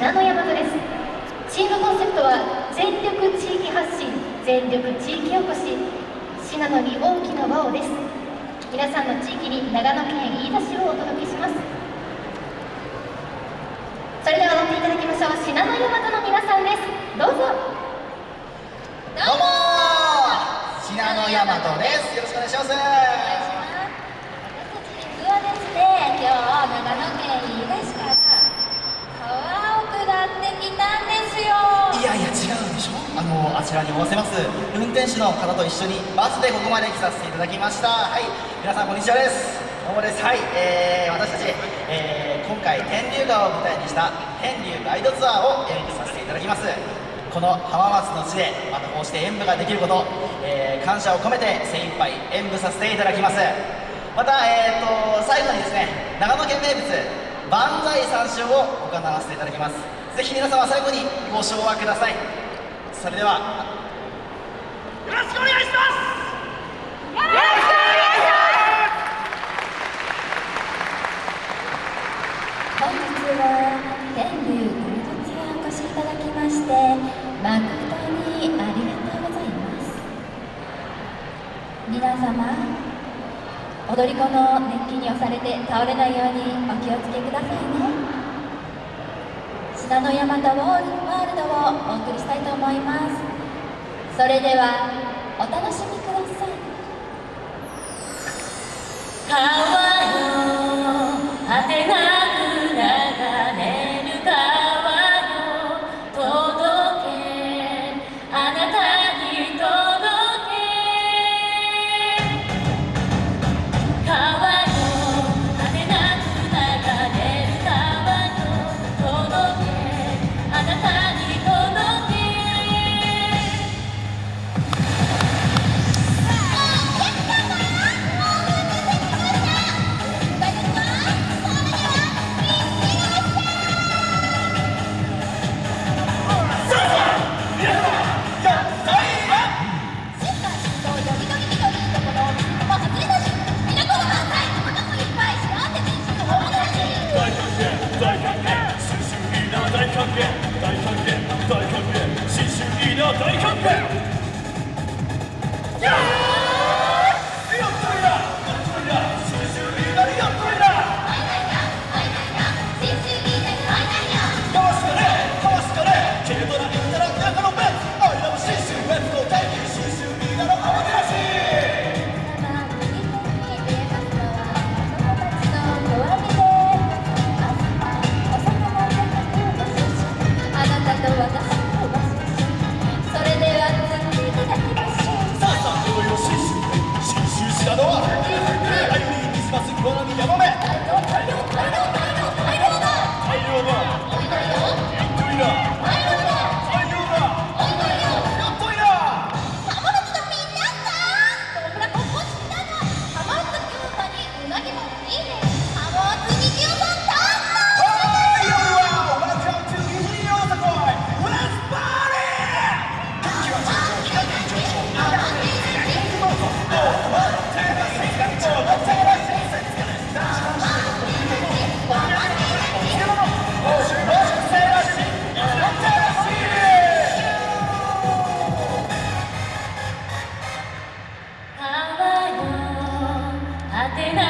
信濃大和です。チームコンセプトは全力地域発信全力地域おこし。信濃に大きな輪をです。皆さんの地域に長野県飯田市をお届けします。それでは踊っていただきましょう。信濃大和の皆さんです。どうぞ。どうも信濃大和です。よろしくお願いしますあちらにおわせます。運転手の方と一緒にバスでここまで来させていただきました。はい。皆さんこんにちはです。どうもです。はい、えー、私たち、えー、今回天竜川を舞台にした天竜ガイドツアーを演舞させていただきます。この浜松の地でまたこうして演舞ができること、えー、感謝を込めて精一杯演舞させていただきます。また、えーと、最後にですね長野県名物万歳三唱を行わせていただきます。ぜひ皆様最後にご唱和ください。それでは。よろしくお願いします。よろしくお願いします本日は天竜ゴールドツアーお越しいただきまして誠にありがとうございます。皆様踊り子の熱気に押されて倒れないようにお気をつけくださいね。信濃大和ワールドをお送りしたいと思いますそれではお楽しみ大キャンプ。果てない